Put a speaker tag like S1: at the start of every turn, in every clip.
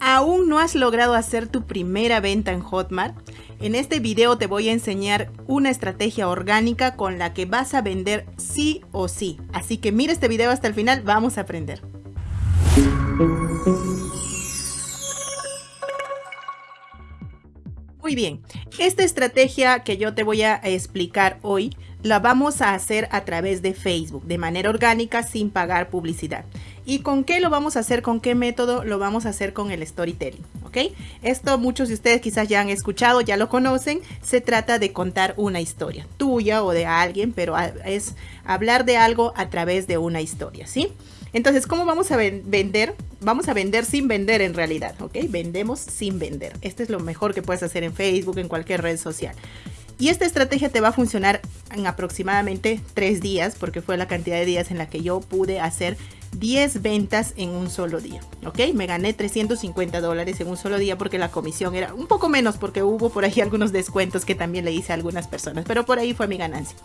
S1: ¿Aún no has logrado hacer tu primera venta en Hotmart? En este video te voy a enseñar una estrategia orgánica con la que vas a vender sí o sí. Así que mira este video hasta el final, vamos a aprender. Muy bien, esta estrategia que yo te voy a explicar hoy la vamos a hacer a través de Facebook, de manera orgánica, sin pagar publicidad. ¿Y con qué lo vamos a hacer? ¿Con qué método? Lo vamos a hacer con el storytelling, ¿ok? Esto muchos de ustedes quizás ya han escuchado, ya lo conocen. Se trata de contar una historia, tuya o de alguien, pero es hablar de algo a través de una historia, ¿sí? Entonces, ¿cómo vamos a vender? Vamos a vender sin vender en realidad, ¿ok? Vendemos sin vender. Este es lo mejor que puedes hacer en Facebook, en cualquier red social. Y esta estrategia te va a funcionar en aproximadamente tres días, porque fue la cantidad de días en la que yo pude hacer 10 ventas en un solo día, ¿ok? Me gané 350 dólares en un solo día porque la comisión era un poco menos porque hubo por ahí algunos descuentos que también le hice a algunas personas, pero por ahí fue mi ganancia,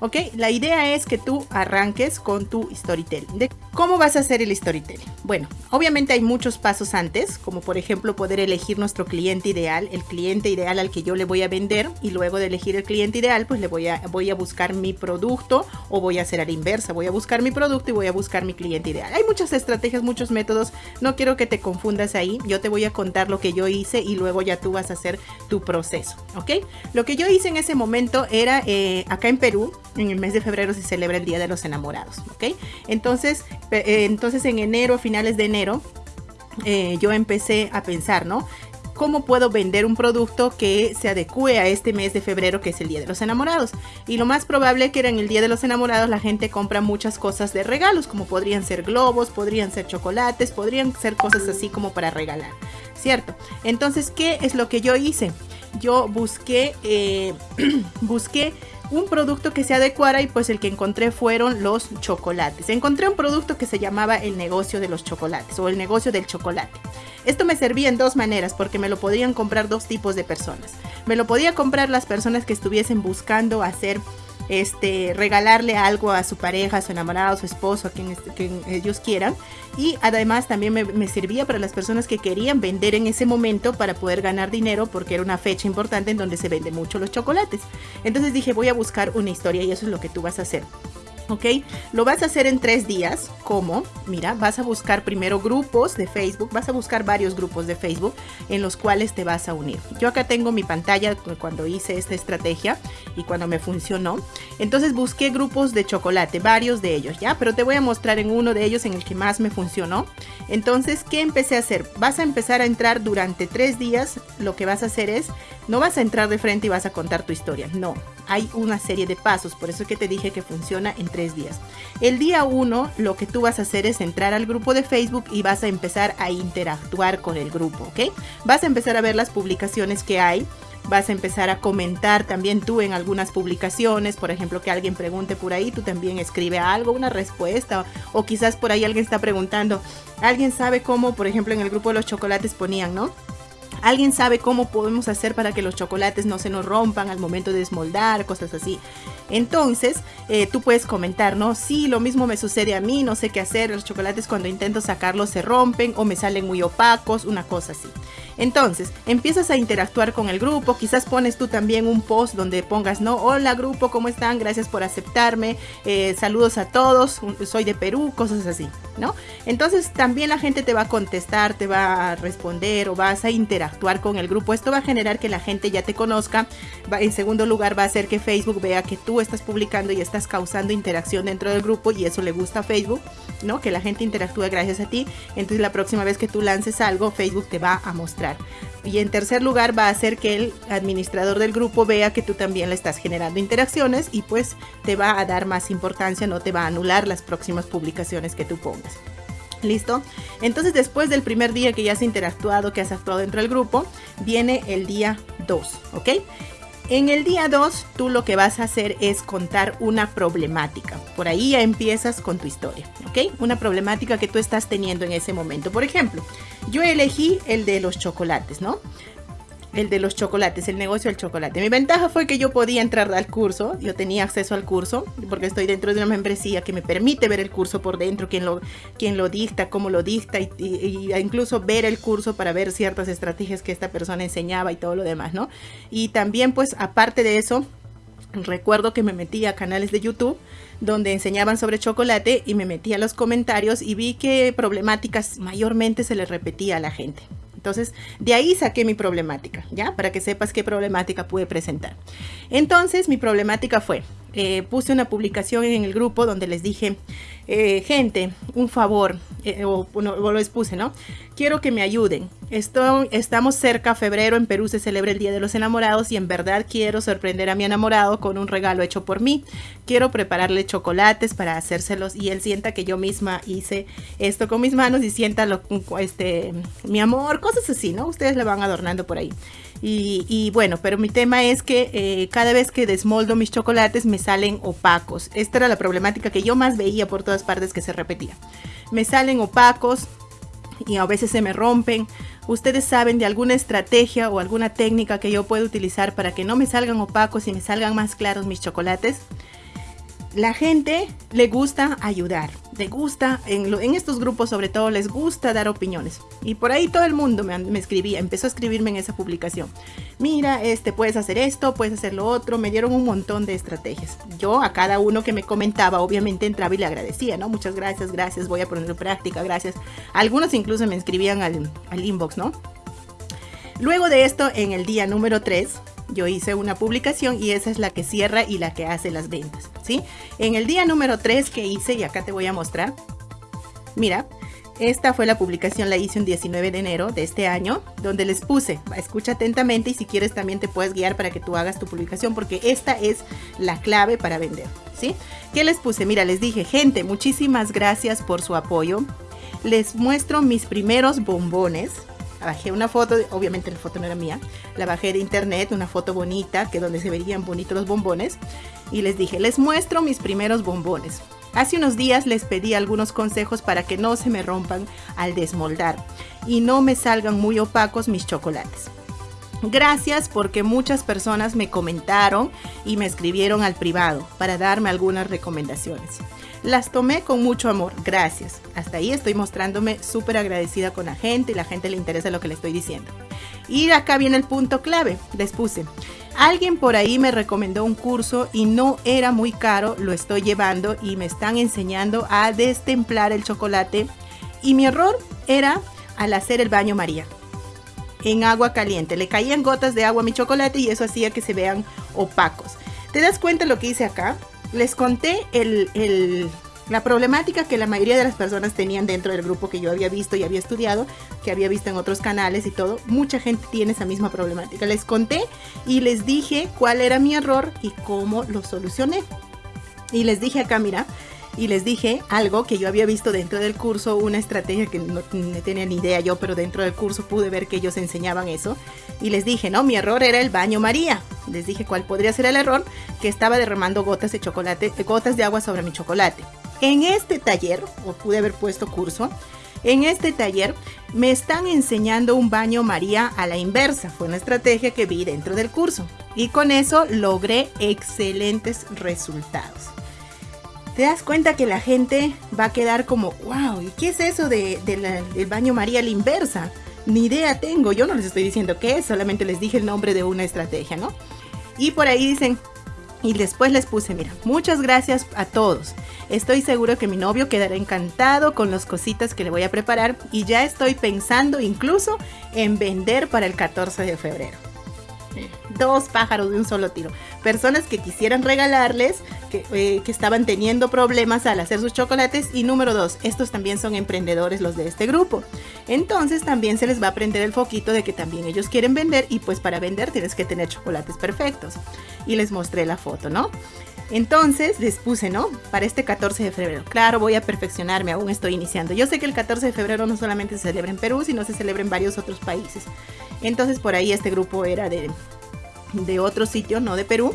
S1: ¿ok? La idea es que tú arranques con tu storytelling. ¿De ¿Cómo vas a hacer el storytelling? Bueno, obviamente hay muchos pasos antes, como por ejemplo poder elegir nuestro cliente ideal, el cliente ideal al que yo le voy a vender y luego de elegir el cliente ideal, pues le voy a, voy a buscar mi producto o voy a hacer a la inversa, voy a buscar mi producto y voy a buscar mi cliente hay muchas estrategias, muchos métodos. No quiero que te confundas ahí. Yo te voy a contar lo que yo hice y luego ya tú vas a hacer tu proceso. ¿Ok? Lo que yo hice en ese momento era eh, acá en Perú, en el mes de febrero se celebra el Día de los Enamorados. ¿Ok? Entonces, eh, entonces en enero, finales de enero, eh, yo empecé a pensar, ¿no? Cómo puedo vender un producto que se adecue a este mes de febrero que es el Día de los Enamorados. Y lo más probable que era en el Día de los Enamorados la gente compra muchas cosas de regalos, como podrían ser globos, podrían ser chocolates, podrían ser cosas así como para regalar, ¿cierto? Entonces, ¿qué es lo que yo hice? Yo busqué, eh, busqué un producto que se adecuara y pues el que encontré fueron los chocolates. Encontré un producto que se llamaba el negocio de los chocolates o el negocio del chocolate. Esto me servía en dos maneras porque me lo podrían comprar dos tipos de personas. Me lo podía comprar las personas que estuviesen buscando hacer este, regalarle algo a su pareja, a su enamorado, a su esposo, a quien, ellos quieran. Y además también me, me, servía para las personas que querían vender en ese momento para poder ganar dinero porque era una fecha importante en donde se venden mucho los chocolates. Entonces dije, voy a buscar una historia y eso es lo que tú vas a hacer. ¿Ok? Lo vas a hacer en tres días. ¿Cómo? Mira, vas a buscar primero grupos de Facebook, vas a buscar varios grupos de Facebook en los cuales te vas a unir. Yo acá tengo mi pantalla cuando hice esta estrategia y cuando me funcionó. Entonces busqué grupos de chocolate, varios de ellos, ¿ya? Pero te voy a mostrar en uno de ellos en el que más me funcionó. Entonces, ¿qué empecé a hacer? Vas a empezar a entrar durante tres días. Lo que vas a hacer es, no vas a entrar de frente y vas a contar tu historia. No, hay una serie de pasos. Por eso es que te dije que funciona en tres días. El día uno, lo que tú vas a hacer es entrar al grupo de Facebook y vas a empezar a interactuar con el grupo, ¿ok? Vas a empezar a ver las publicaciones que hay vas a empezar a comentar también tú en algunas publicaciones, por ejemplo, que alguien pregunte por ahí, tú también escribe algo, una respuesta, o quizás por ahí alguien está preguntando, alguien sabe cómo, por ejemplo, en el grupo de los chocolates ponían, ¿no? ¿Alguien sabe cómo podemos hacer para que los chocolates no se nos rompan al momento de desmoldar, cosas así? Entonces, eh, tú puedes comentar, ¿no? Sí, lo mismo me sucede a mí, no sé qué hacer, los chocolates cuando intento sacarlos se rompen o me salen muy opacos, una cosa así. Entonces, empiezas a interactuar con el grupo, quizás pones tú también un post donde pongas, no, hola grupo, ¿cómo están? Gracias por aceptarme, eh, saludos a todos, soy de Perú, cosas así, ¿no? Entonces, también la gente te va a contestar, te va a responder o vas a interactuar con el grupo. Esto va a generar que la gente ya te conozca. en segundo lugar, va a hacer que Facebook vea que tú estás publicando y estás causando interacción dentro del grupo y eso le gusta a Facebook, ¿no? Que la gente interactúe gracias a ti. Entonces, la próxima vez que tú lances algo, Facebook te va a mostrar y en tercer lugar va a hacer que el administrador del grupo vea que tú también le estás generando interacciones y pues te va a dar más importancia, no te va a anular las próximas publicaciones que tú pongas. ¿Listo? Entonces después del primer día que ya has interactuado, que has actuado dentro del grupo, viene el día 2, ¿ok? En el día 2, tú lo que vas a hacer es contar una problemática. Por ahí ya empiezas con tu historia, ¿ok? Una problemática que tú estás teniendo en ese momento. Por ejemplo, yo elegí el de los chocolates, ¿no? El de los chocolates, el negocio del chocolate. Mi ventaja fue que yo podía entrar al curso, yo tenía acceso al curso, porque estoy dentro de una membresía que me permite ver el curso por dentro, quién lo, quién lo dicta, cómo lo dicta, y, incluso ver el curso para ver ciertas estrategias que esta persona enseñaba y todo lo demás, ¿no? Y también, pues, aparte de eso, recuerdo que me metí a canales de YouTube donde enseñaban sobre chocolate y me metí a los comentarios y vi que problemáticas mayormente se les repetía a la gente. Entonces, de ahí saqué mi problemática, ¿ya? Para que sepas qué problemática pude presentar. Entonces, mi problemática fue, eh, puse una publicación en el grupo donde les dije, eh, gente, un favor, eh, o, lo expuse, ¿no? Quiero que me ayuden. Estamos cerca, febrero, en Perú se celebra el Día de los Enamorados y en verdad quiero sorprender a mi enamorado con un regalo hecho por mí. Quiero prepararle chocolates para hacérselos y él sienta que yo misma hice esto con mis manos y sienta lo, este, mi amor, cosas así, ¿no? Ustedes le van adornando por ahí. Y, bueno, pero mi tema es que eh, cada vez que desmoldo mis chocolates me salen opacos. Esta era la problemática que yo más veía por todas partes que se repetía. Me salen opacos y a veces se me rompen. ¿Ustedes saben de alguna estrategia o alguna técnica que yo puedo utilizar para que no me salgan opacos y me salgan más claros mis chocolates? La gente le gusta ayudar, le gusta, en, estos grupos sobre todo, les gusta dar opiniones. Y por ahí todo el mundo me, escribía, empezó a escribirme en esa publicación. Mira, este, puedes hacer esto, puedes hacer lo otro. Me dieron un montón de estrategias. Yo a cada uno que me comentaba, obviamente entraba y le agradecía, ¿no? Muchas gracias, gracias, voy a poner en práctica, gracias. Algunos incluso me escribían al, al inbox, ¿no? Luego de esto, en el día número 3, yo hice una publicación y esa es la que cierra y la que hace las ventas, En el día número 3 que hice, y acá te voy a mostrar, mira, esta fue la publicación, la hice un 19 de enero de este año, donde les puse, escucha atentamente y si quieres también te puedes guiar para que tú hagas tu publicación, porque esta es la clave para vender, ¿sí? ¿Qué les puse? Mira, les dije, gente, muchísimas gracias por su apoyo. Les muestro mis primeros bombones, bajé una foto, obviamente la foto no era mía, la bajé de internet, una foto bonita, que donde se verían bonitos los bombones, y les dije, les muestro mis primeros bombones. Hace unos días les pedí algunos consejos para que no se me rompan al desmoldar y no me salgan muy opacos mis chocolates. Gracias porque muchas personas me comentaron y me escribieron al privado para darme algunas recomendaciones. Las tomé con mucho amor, gracias. Hasta ahí estoy mostrándome súper agradecida con la gente y la gente le interesa lo que le estoy diciendo. Y acá viene el punto clave, les puse. Alguien por ahí me recomendó un curso y no era muy caro, lo estoy llevando y me están enseñando a destemplar el chocolate. Y mi error era al hacer el baño María en agua caliente. Le caían gotas de agua a mi chocolate y eso hacía que se vean opacos. ¿Te das cuenta lo que hice acá? Les conté la problemática que la mayoría de las personas tenían dentro del grupo que yo había visto y había estudiado, que había visto en otros canales y todo. Mucha gente tiene esa misma problemática. Les conté y les dije cuál era mi error y cómo lo solucioné. Y les dije acá, mira, y les dije algo que yo había visto dentro del curso, una estrategia que no, tenía ni idea yo, pero dentro del curso pude ver que ellos enseñaban eso. Y les dije, no, mi error era el baño María. Les dije cuál podría ser el error, que estaba derramando gotas de chocolate, gotas de agua sobre mi chocolate. En este taller, o pude haber puesto curso, en este taller me están enseñando un baño María a la inversa. Fue una estrategia que vi dentro del curso. Y con eso logré excelentes resultados te das cuenta que la gente va a quedar como, wow, ¿y qué es eso de, del baño María a la inversa? Ni idea tengo, yo no les estoy diciendo qué es, solamente les dije el nombre de una estrategia, ¿no? Y por ahí dicen, y después les puse, mira, muchas gracias a todos. Estoy seguro que mi novio quedará encantado con las cositas que le voy a preparar y ya estoy pensando incluso en vender para el 14 de febrero dos pájaros de un solo tiro. Personas que quisieran regalarles, eh, que, estaban teniendo problemas al hacer sus chocolates. Y número dos, estos también son emprendedores los de este grupo. Entonces también se les va a prender el foquito de que también ellos quieren vender y pues para vender tienes que tener chocolates perfectos. Y les mostré la foto, ¿no? Entonces les puse, ¿no? Para este 14 de febrero. Claro, voy a perfeccionarme, aún estoy iniciando. Yo sé que el 14 de febrero no solamente se celebra en Perú, sino se celebra en varios otros países. Entonces por ahí este grupo era de, de otro sitio, no de Perú,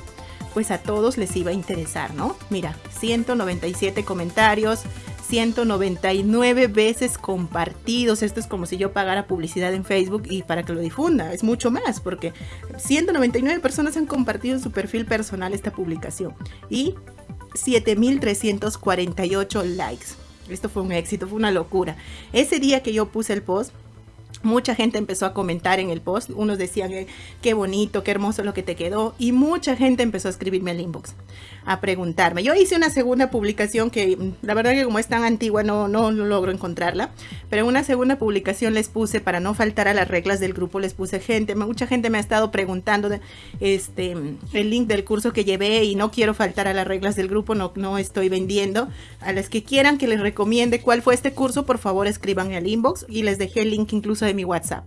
S1: pues a todos les iba a interesar, ¿no? Mira, 197 comentarios, 199 veces compartidos. Esto es como si yo pagara publicidad en Facebook y para que lo difunda. Es mucho más porque 199 personas han compartido en su perfil personal esta publicación y 7348 likes. Esto fue un éxito, fue una locura. Ese día que yo puse el post, Mucha gente empezó a comentar en el post, unos decían qué bonito, qué hermoso lo que te quedó y mucha gente empezó a escribirme al inbox, a preguntarme. Yo hice una segunda publicación que la verdad que como es tan antigua no, no, logro encontrarla, pero una segunda publicación les puse, para no faltar a las reglas del grupo, les puse gente, mucha gente me ha estado preguntando este, el link del curso que llevé y no quiero faltar a las reglas del grupo, no, no estoy vendiendo. A las que quieran que les recomiende cuál fue este curso, por favor escriban al inbox y les dejé el link incluso de mi WhatsApp.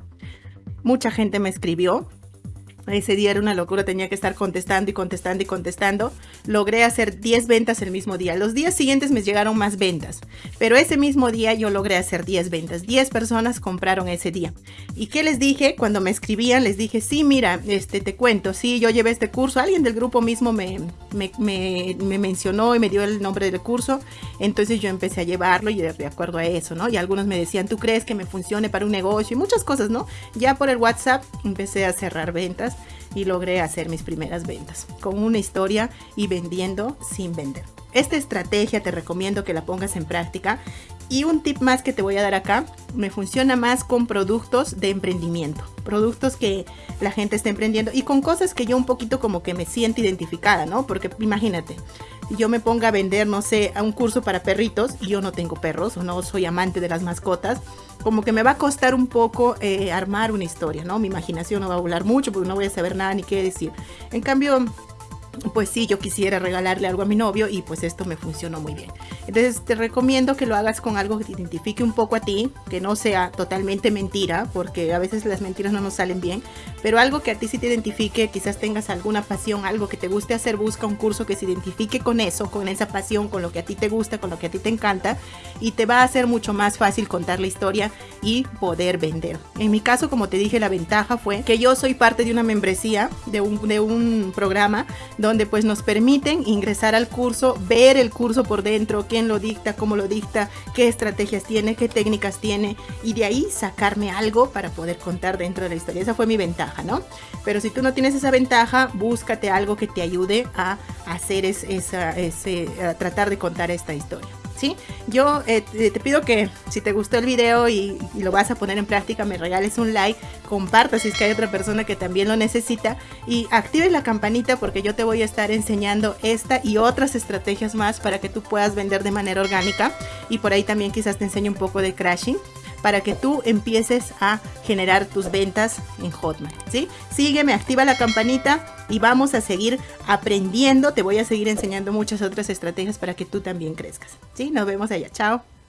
S1: Mucha gente me escribió ese día era una locura, tenía que estar contestando y contestando y contestando. Logré hacer 10 ventas el mismo día. Los días siguientes me llegaron más ventas, pero ese mismo día yo logré hacer 10 ventas. 10 personas compraron ese día. ¿Y qué les dije? Cuando me escribían, les dije, sí, mira, este, te cuento, sí, yo llevé este curso. Alguien del grupo mismo me, me, me, mencionó y me dio el nombre del curso. Entonces yo empecé a llevarlo y de acuerdo a eso, ¿no? Y algunos me decían, ¿tú crees que me funcione para un negocio? Y muchas cosas, ¿no? Ya por el WhatsApp empecé a cerrar ventas y logré hacer mis primeras ventas con una historia y vendiendo sin vender. Esta estrategia te recomiendo que la pongas en práctica y un tip más que te voy a dar acá, me funciona más con productos de emprendimiento, productos que la gente está emprendiendo y con cosas que yo un poquito como que me siento identificada, ¿no? Porque imagínate, yo me ponga a vender, no sé, a un curso para perritos y yo no tengo perros o no soy amante de las mascotas, como que me va a costar un poco eh, armar una historia, ¿no? Mi imaginación no va a volar mucho porque no voy a saber nada ni qué decir. En cambio, pues sí, yo quisiera regalarle algo a mi novio y pues esto me funcionó muy bien. Entonces te recomiendo que lo hagas con algo que te identifique un poco a ti, que no sea totalmente mentira, porque a veces las mentiras no nos salen bien, pero algo que a ti sí te identifique, quizás tengas alguna pasión, algo que te guste hacer, busca un curso que se identifique con eso, con esa pasión, con lo que a ti te gusta, con lo que a ti te encanta y te va a hacer mucho más fácil contar la historia y poder vender. En mi caso, como te dije, la ventaja fue que yo soy parte de una membresía, de un, de un programa donde pues nos permiten ingresar al curso, ver el curso por dentro, quién lo dicta, cómo lo dicta, qué estrategias tiene, qué técnicas tiene y de ahí sacarme algo para poder contar dentro de la historia. Esa fue mi ventaja, ¿no? Pero si tú no tienes esa ventaja, búscate algo que te ayude a hacer esa, a tratar de contar esta historia. Yo eh, te pido que si te gustó el video y, lo vas a poner en práctica, me regales un like, compartas si es que hay otra persona que también lo necesita y actives la campanita porque yo te voy a estar enseñando esta y otras estrategias más para que tú puedas vender de manera orgánica y por ahí también quizás te enseñe un poco de crashing para que tú empieces a generar tus ventas en Hotmart, ¿sí? Sígueme, activa la campanita y vamos a seguir aprendiendo. Te voy a seguir enseñando muchas otras estrategias para que tú también crezcas, ¿sí? Nos vemos allá. Chao.